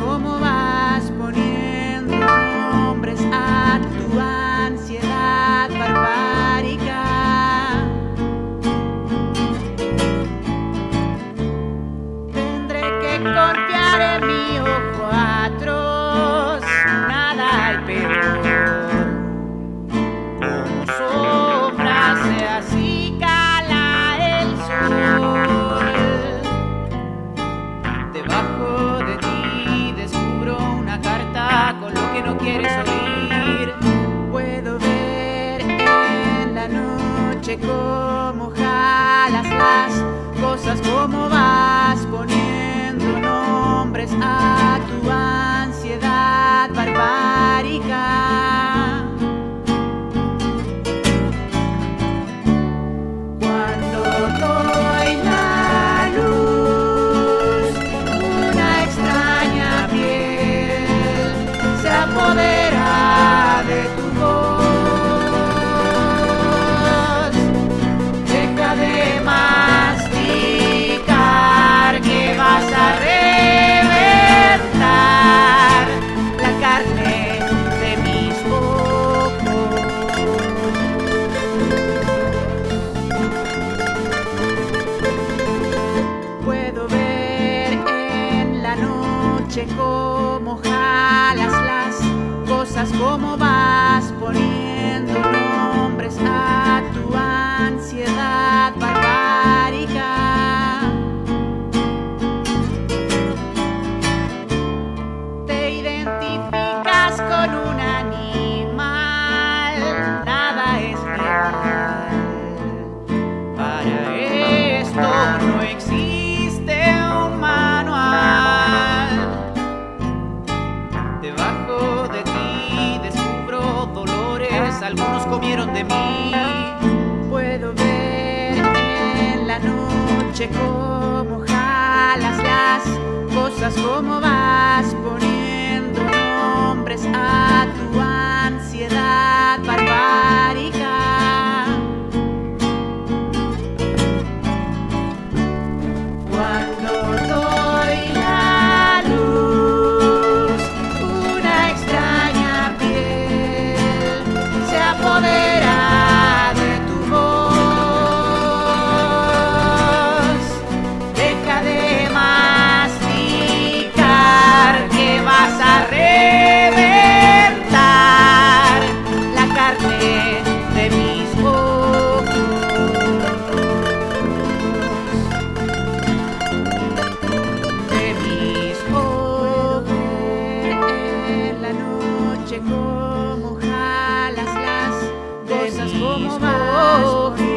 como va. Puedo ver en la noche cómo jalas las cosas, cómo van. noche cómo jalas las cosas, como vas poniéndole algunos comieron de mí. Puedo ver en la noche cómo jalas las cosas, cómo van. como, mais morrer.